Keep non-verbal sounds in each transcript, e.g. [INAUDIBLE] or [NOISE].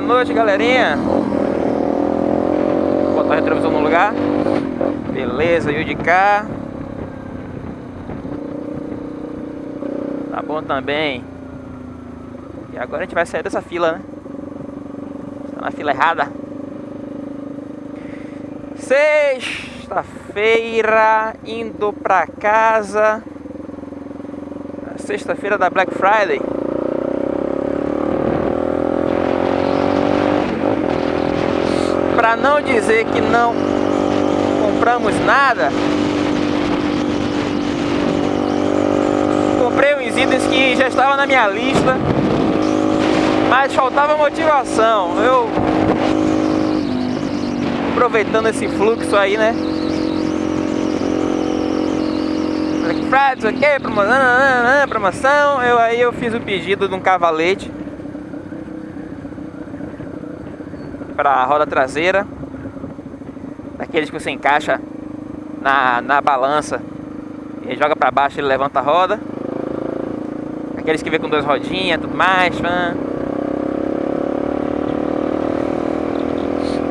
boa noite, galerinha. Vou botar o retrovisor no lugar. Beleza, o de cá. Tá bom também. E agora a gente vai sair dessa fila, né? Está na fila errada. Sexta-feira, indo pra casa. Sexta-feira da Black Friday. Para não dizer que não compramos nada, comprei uns itens que já estavam na minha lista, mas faltava motivação. Eu aproveitando esse fluxo aí, né? Black Friday, ok, promoção, promoção. Eu aí eu fiz o pedido de um cavalete para a roda traseira, daqueles que você encaixa na, na balança e joga para baixo ele levanta a roda. Aqueles que vem com duas rodinhas, tudo mais.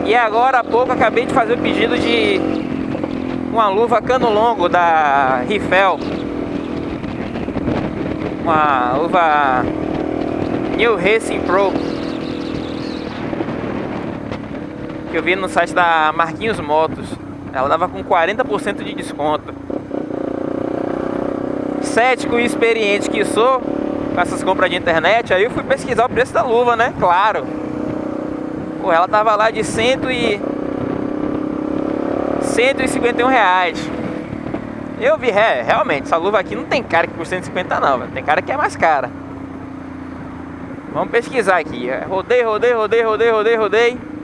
E agora há pouco acabei de fazer o pedido de uma luva cano longo da Rifel. Uma luva New Racing Pro. Que eu vi no site da Marquinhos Motos. Ela dava com 40% de desconto. Cético e experiente que sou com essas compras de internet, aí eu fui pesquisar o preço da luva, né? Claro. Pô, ela tava lá de cento e... 151 reais. Eu vi, é, realmente, essa luva aqui não tem cara que por 150 não, véio. tem cara que é mais cara. Vamos pesquisar aqui. É, rodei, rodei, rodei, rodei, rodei, rodei.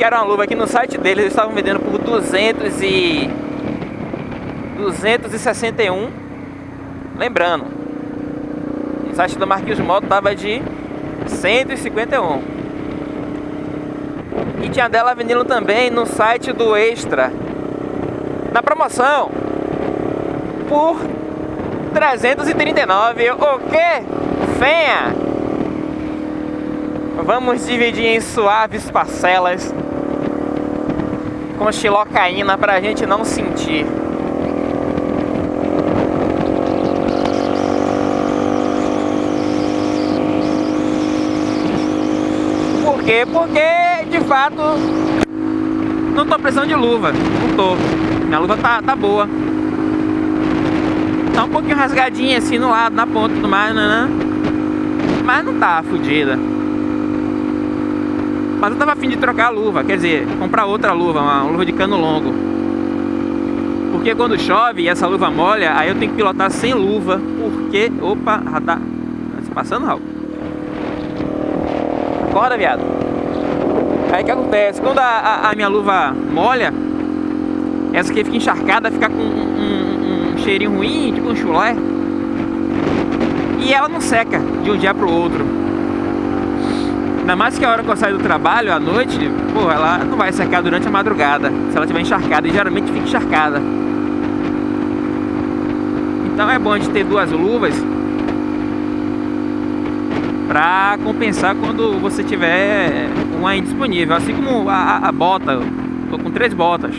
Que era uma luva aqui no site deles, eles estavam vendendo por 200 e... 261. Lembrando, o site da Marquinhos Moto tava de 151. E tinha dela vendendo também no site do Extra. Na promoção. Por 339. O que? Fenha! Vamos dividir em suaves parcelas. Com xilocaína pra gente não sentir. quê? Porque, de fato, não tô precisando de luva. Não tô. Minha luva tá, tá boa. Tá um pouquinho rasgadinha assim no lado, na ponta e tudo mais, né? Mas não tá fodida. Mas eu tava afim de trocar a luva, quer dizer, comprar outra luva, uma luva de cano longo. Porque quando chove e essa luva molha, aí eu tenho que pilotar sem luva. Porque, opa, radar. Tá passando, Raul? Acorda, viado. Aí o que acontece? Quando a, a, a, minha luva molha, essa aqui fica encharcada, fica com um, um, um, cheirinho ruim, tipo um chulé. E ela não seca de um dia pro outro. Ainda mais que a hora que eu saio do trabalho, à noite, pô, ela não vai secar durante a madrugada. Se ela estiver encharcada, e geralmente fica encharcada. Então é bom de ter duas luvas para compensar quando você tiver uma indisponível, assim como a, a bota, tô com três botas.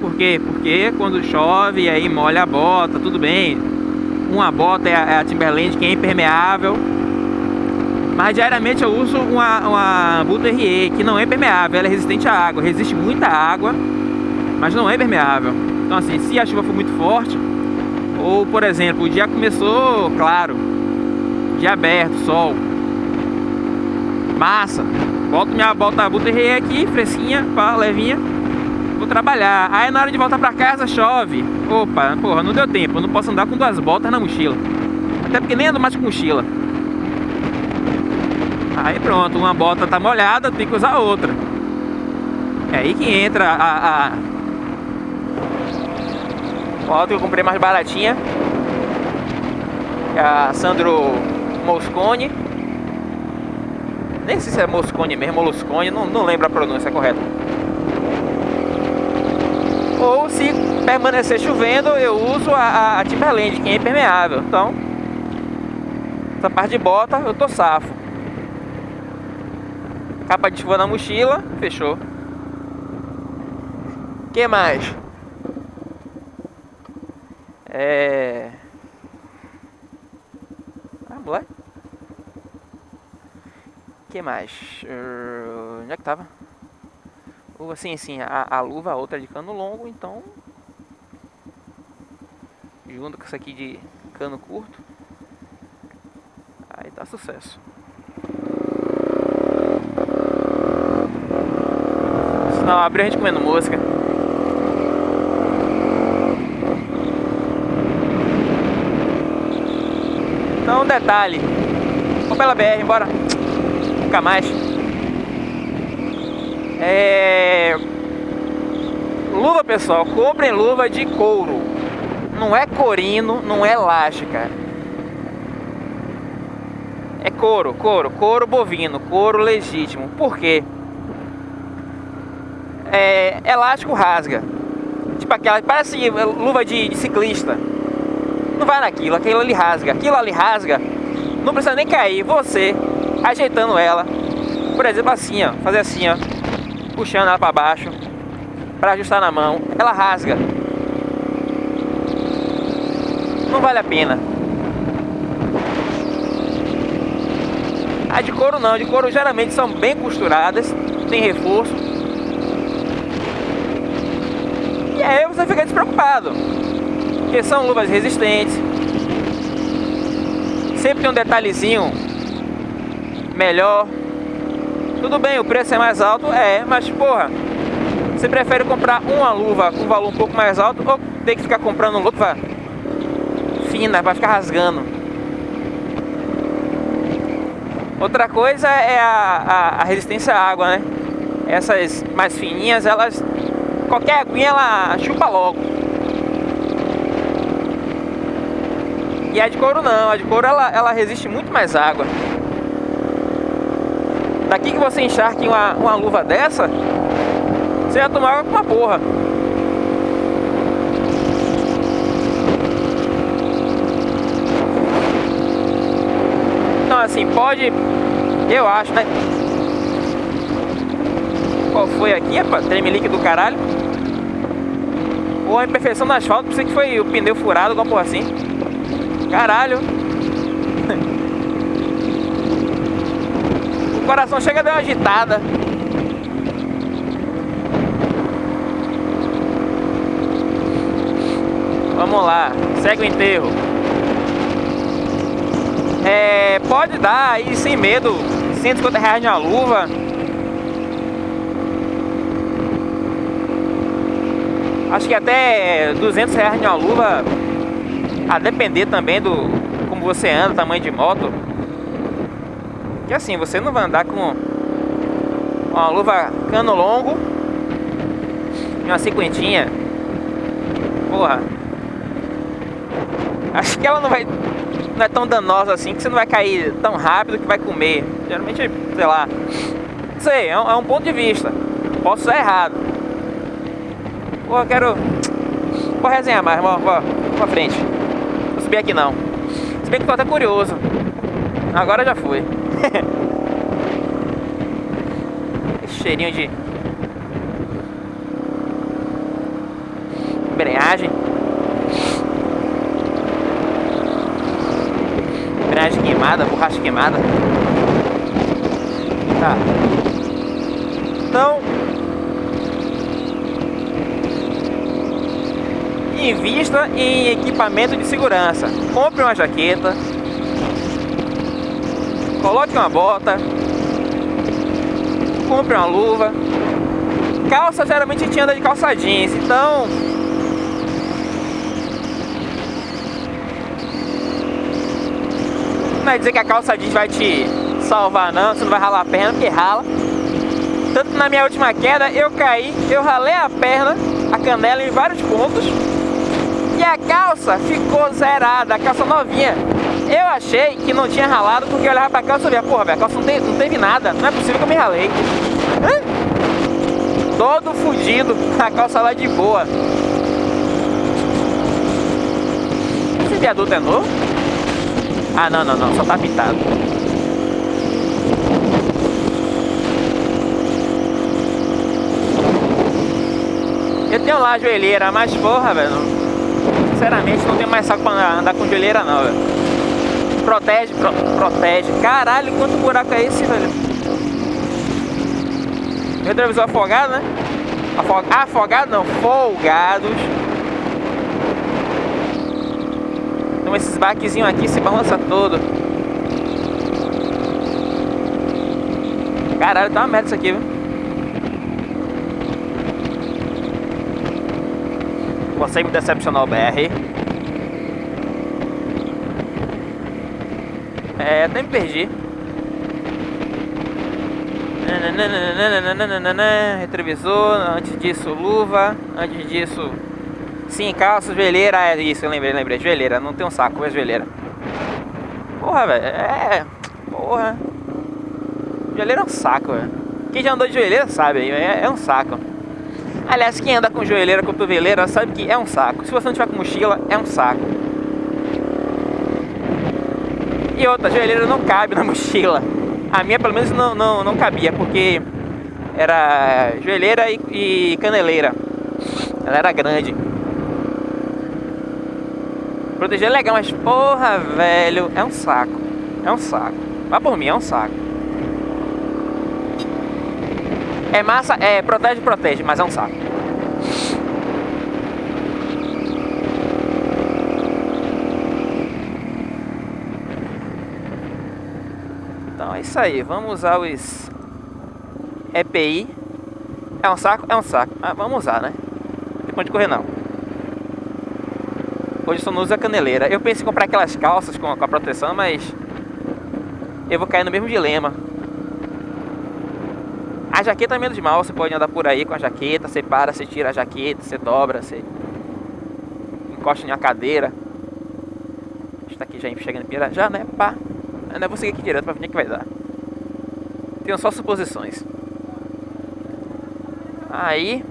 Por quê? Porque quando chove e aí molha a bota, tudo bem. Uma bota é a, é a Timberland que é impermeável, mas diariamente eu uso uma, uma Buta RE que não é impermeável, ela é resistente à água, resiste muita água, mas não é impermeável. Então assim, se a chuva for muito forte, ou por exemplo, o dia começou claro, dia aberto, sol. Massa. Boto minha bota a rei aqui, fresquinha, pá, levinha. Vou trabalhar. Aí na hora de voltar pra casa chove. Opa, porra, não deu tempo. Eu não posso andar com duas botas na mochila. Até porque nem ando mais com mochila. Aí pronto, uma bota tá molhada, tem que usar outra. É aí que entra a... a... Foto que eu comprei mais baratinha. A Sandro Moscone. Nem sei se é Moscone mesmo, Moluscone, não, não lembro a pronúncia correta. Ou se permanecer chovendo, eu uso a, a Timberland, que é impermeável. Então, Essa parte de bota eu tô safo. Capa de chuva na mochila, fechou. que mais? É... Ah, moleque. que mais? Uh, onde é que tava? Uh, sim, sim, a, a luva, a outra de cano longo, então... Junto com essa aqui de cano curto. Aí tá sucesso. Senão abriu a gente comendo música. Então, um detalhe. Vamos pela BR, embora. Nunca mais. É... Luva, pessoal. Comprem luva de couro. Não é corino, não é elástica. É couro, couro, couro bovino, couro legítimo. Por quê? É, elástico rasga. Tipo aquela, parece luva de, de ciclista não vai naquilo, aquilo ali rasga, aquilo ali rasga, não precisa nem cair, você ajeitando ela, por exemplo assim ó, fazer assim ó, puxando ela para baixo, para ajustar na mão, ela rasga, não vale a pena. A de couro não, de couro geralmente são bem costuradas, tem reforço. E aí você fica despreocupado porque são luvas resistentes. Sempre tem um detalhezinho melhor. Tudo bem, o preço é mais alto, é, mas porra, você prefere comprar uma luva com valor um pouco mais alto ou ter que ficar comprando luva fina, vai ficar rasgando? Outra coisa é a, a, a resistência à água, né? Essas mais fininhas, elas qualquer aguinha ela chupa logo. E a de couro não, a de couro ela, ela resiste muito mais água. Daqui que você encharque uma, uma luva dessa, você vai tomar água com uma porra. Então assim, pode, eu acho, né? Qual foi aqui, rapaz? Tremelique do caralho. Ou a imperfeição no asfalto, pensei que foi o pneu furado, alguma porra assim. Caralho. [LAUGHS] O coração chega a dar uma agitada. Vamos lá, segue o enterro. É, pode dar aí sem medo, 150 reais na luva. Acho que até 200 reais na luva a depender também do como você anda, tamanho de moto. Que assim, você não vai andar com uma luva cano longo e uma cinquentinha. Porra. Acho que ela não vai não é tão danosa assim que você não vai cair tão rápido que vai comer. Geralmente, sei lá. Não sei, é um, é um ponto de vista. Posso estar errado. Eu quero. Vou resenhar mais, vou, vou, vou pra frente subir aqui não. Se bem que tô até curioso. Agora já. [LAUGHS] Esse cheirinho de embreagem. Embreagem queimada, borracha queimada. Tá. Então, invista em equipamento de segurança. Compre uma jaqueta, coloque uma bota, compre uma luva. Calça geralmente a gente anda de calça jeans, então não é dizer que a calça jeans vai te salvar não, você não vai ralar a perna, porque rala. Tanto na minha última queda, eu caí, eu ralei a perna, a canela em vários pontos a calça ficou zerada, a calça novinha. Eu achei que não tinha ralado porque eu olhava pra calça e via, porra, a calça não, tem, não teve nada, não é possível que eu me ralei. Hã? Todo fudido, [LAUGHS] a calça lá de boa. Esse viaduto é novo? Ah, não, não, não, só tá pintado. Eu tenho lá a joelheira, mas porra, velho. Sinceramente, não tenho mais saco pra andar com joelheira, não, velho. Protege, pro, protege. Caralho, quanto buraco é esse, velho? Retrovisor afogado, né? Afog... Afogado não, folgados. Então esses baquezinhos aqui se balança todo. Caralho, tá uma merda isso aqui, viu? Você me decepcionou, BR. É, até me perdi. Retrovisor, antes disso luva, antes disso sim, calça, joelheira, é isso, eu lembrei, lembrei, joelheira, não tem um saco, é joelheira. Porra, velho, é, porra. Joelheira é um saco, velho. Quem já andou de joelheira sabe, é, é um saco. Aliás, quem anda com joelheira, cotoveleira, sabe que é um saco. Se você não tiver com mochila, é um saco. E outra, joelheira não cabe na [LAUGHS] mochila. A minha, pelo menos, não, não, não cabia, porque era joelheira e, e caneleira. Ela era grande. Proteger é legal, mas porra, velho, é um saco. É um saco. Vá por mim, é um saco. É massa, é, protege, protege, mas é um saco. Então é isso aí, vamos usar os EPI. É um saco? É um saco. Ah, vamos usar, né? Não tem ponto de correr não. Hoje só não usa caneleira. Eu pensei em comprar aquelas calças com a proteção, mas eu vou cair no mesmo dilema. A jaqueta é menos mal, você pode andar por aí com a jaqueta, você para, você tira a jaqueta, você dobra, você encosta em uma cadeira. Está aqui já chegando em Pirajá, né? Pá. Eu vou seguir aqui direto pra ver o que vai dar. Tenho só suposições. Aí.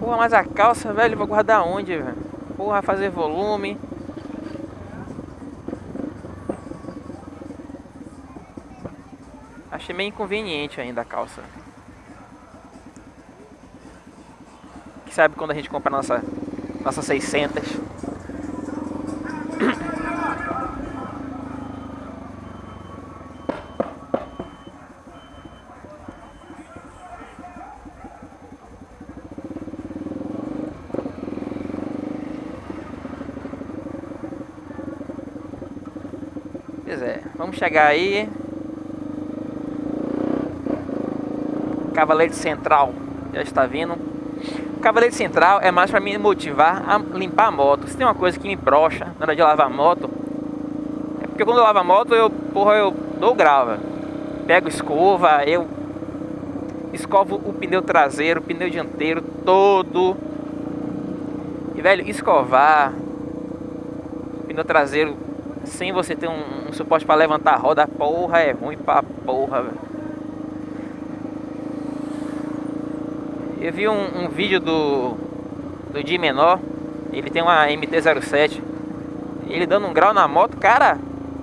Porra, mas a calça, velho, vou guardar onde, velho? Porra, fazer volume. Achei meio inconveniente ainda a calça. Que sabe quando a gente compra nossa, nossa 600? Pois é, vamos chegar aí. Cavaleiro Central já está vindo. Cavaleiro Central é mais para me motivar a limpar a moto. Se tem uma coisa que me brocha na hora de lavar a moto, é porque quando eu lavo a moto, eu, porra, eu dou grava. Pego escova, eu escovo o pneu traseiro, o pneu dianteiro todo. E velho, escovar o pneu traseiro sem você ter um, um suporte para levantar a roda, porra, é ruim pra porra, velho. Eu vi um, um vídeo do, do Di Menor, ele tem uma MT-07, ele dando um grau na moto, cara,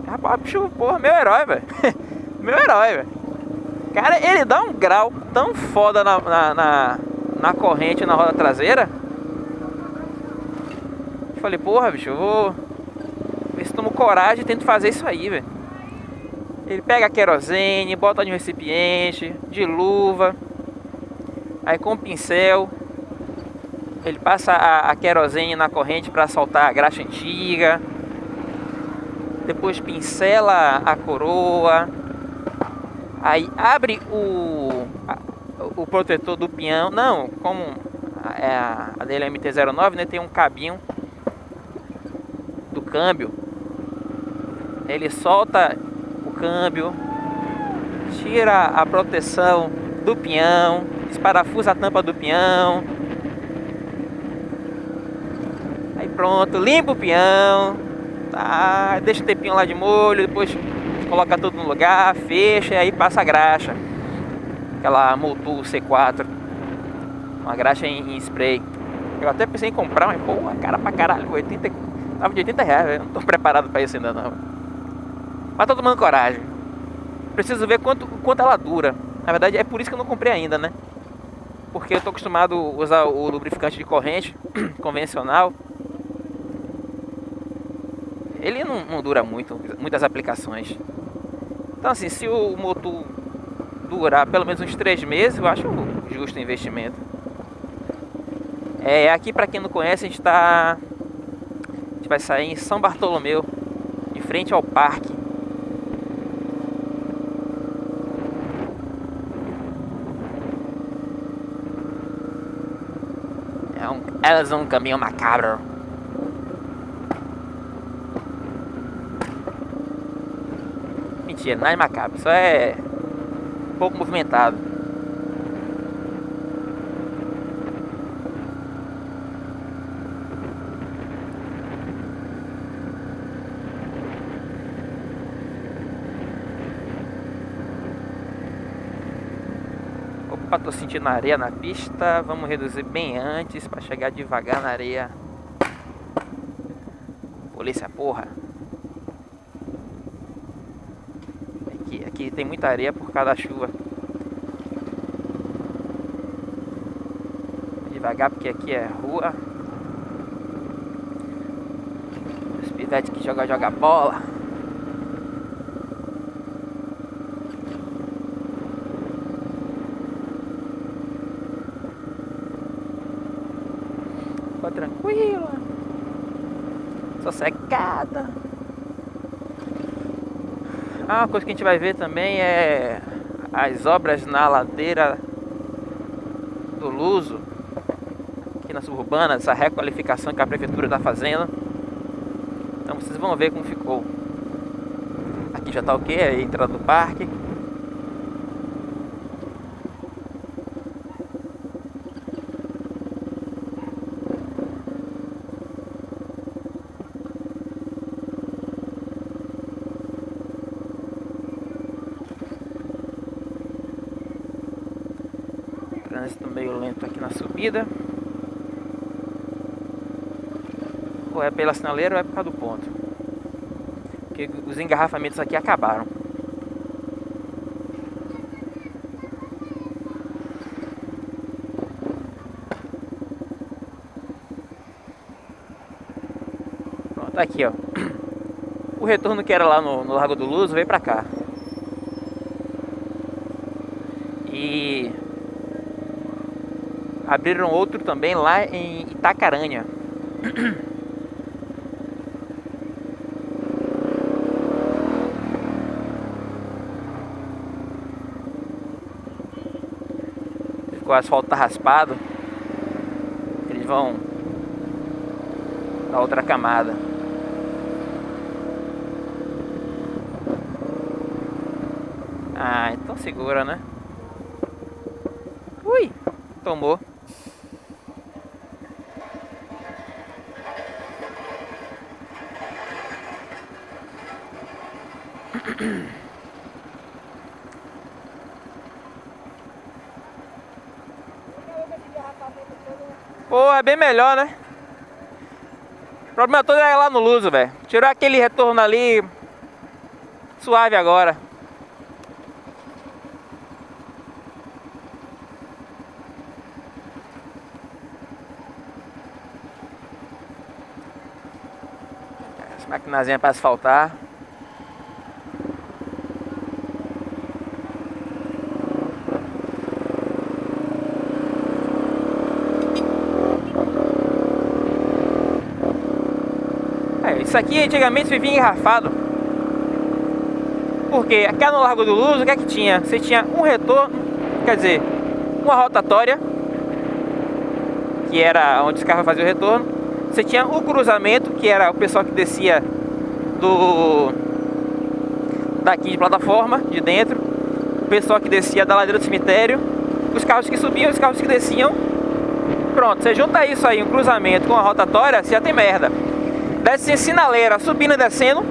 rapaz, bicho, porra, meu herói, velho. [LAUGHS] meu herói, velho. Cara, ele dá um grau tão foda na, na, na, na corrente, na roda traseira. Eu falei, porra, bicho, eu vou ver se tomo coragem e tento fazer isso aí, velho. Ele pega a querosene, bota um recipiente, de luva, Aí com o pincel, ele passa a, a querosene na corrente para soltar a graxa antiga. Depois pincela a coroa. Aí abre o, o protetor do peão. Não, como é a, a dele é MT-09, né, tem um cabinho do câmbio. Ele solta o câmbio, tira a proteção do peão desparafusa a tampa do peão. Aí pronto, limpa o peão. Tá, deixa o tempinho lá de molho, depois coloca tudo no lugar, fecha e aí passa a graxa. Aquela Multu C4. Uma graxa em, em spray. Eu até pensei em comprar, mas pô, cara pra caralho, 80, tava de 80 reais, eu não tô preparado pra isso ainda não. Mas tô tomando coragem. Preciso ver quanto, quanto ela dura. Na verdade é por isso que eu não comprei ainda, né? Porque eu tô acostumado a usar o lubrificante de corrente [CLEARS THROAT] convencional. Ele não, não dura muito, muitas aplicações. Então assim, se o motor durar pelo menos uns 3 meses, eu acho justo o investimento. É, aqui para quem não conhece, a gente está a gente vai sair em São Bartolomeu, de frente ao parque. Elas um caminho macabro. Mentira, não é macabro, só é pouco movimentado. Opa, tô sentindo areia na pista. Vamos reduzir bem antes para chegar devagar na areia. Polícia porra. Aqui, aqui tem muita areia por causa da chuva. Devagar porque aqui é rua. Os pivetes que joga joga bola. Sossegada. Ah, uma coisa que a gente vai ver também é as obras na ladeira do Luso, aqui na suburbana, essa requalificação que a prefeitura está fazendo. Então vocês vão ver como ficou. Aqui já está o que? A entrada do parque. Ou é pela sinaleira ou é por causa do ponto. Porque os engarrafamentos aqui acabaram. Pronto, tá aqui ó. O retorno que era lá no, no Largo do Luz veio pra cá. E abriram outro também lá em Itacaranha. O asfalto tá raspado. Eles vão a outra camada. Ah, então segura, né? Ui, tomou. Pô, é né? O problema todo é lá no Luso, velho. Tirou aquele retorno ali. Suave agora. Essa maquinazinha para asfaltar. Isso aqui antigamente vivia engarrafado. Porque aqui no Largo do Luz, o que é que tinha? Você tinha um retorno, quer dizer, uma rotatória, que era onde os carros faziam o retorno. Você tinha o cruzamento, que era o pessoal que descia do daqui de plataforma, de dentro. O pessoal que descia da ladeira do cemitério. Os carros que subiam, os carros que desciam. Pronto, você junta isso aí, um cruzamento com a rotatória, você já tem merda desce em sinaleira, subindo e descendo,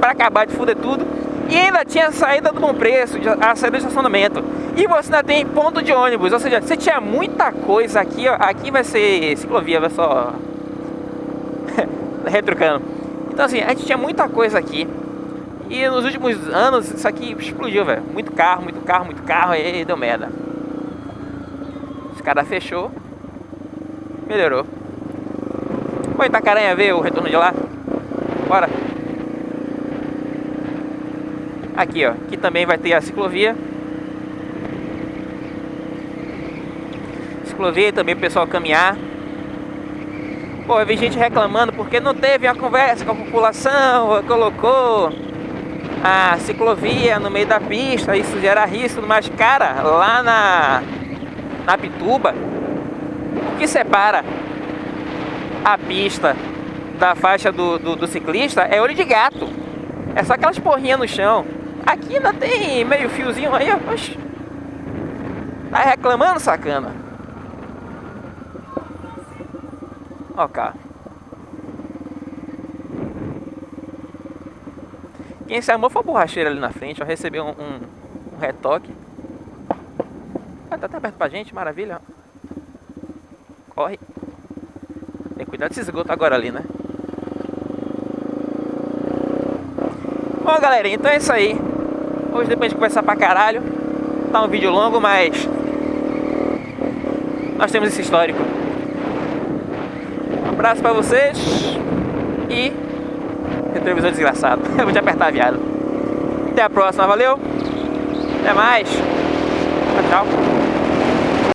para acabar de fuder tudo. E ainda tinha a saída do bom preço, a saída do estacionamento. E você ainda tem ponto de ônibus, ou seja, você tinha muita coisa aqui, ó. Aqui vai ser ciclovia, vai só... [LAUGHS] Retrucando. Então assim, a gente tinha muita coisa aqui. E nos últimos anos isso aqui explodiu, velho. Muito carro, muito carro, muito carro, e deu merda. Esse cara fechou. Melhorou. Vou Itacaranha ver o retorno de lá. Bora. Aqui, ó. Aqui também vai ter a ciclovia. Ciclovia também o pessoal caminhar. Pô, eu vi gente reclamando porque não teve uma conversa com a população, colocou a ciclovia no meio da pista, isso gera risco, mas cara, lá na, na Pituba, o que separa a pista da faixa do, do, do ciclista é olho de gato. É só aquelas porrinhas no chão. Aqui ainda tem meio fiozinho aí, ó. Oxi. Tá reclamando, sacana? Ó, cara. Quem se armou foi a borracheira ali na frente, ó, recebeu um, um, um retoque. Ah, tá até aberto pra gente, maravilha. Corre. Tem cuidado desse esgoto agora ali, né? Bom, galera, então é isso aí. Hoje depois de conversar pra caralho. Tá um vídeo longo, mas... Nós temos esse histórico. Um abraço pra vocês. E retrovisor desgraçado. [LAUGHS] Eu vou te apertar, viado. Até a próxima, valeu? Até mais. Tchau.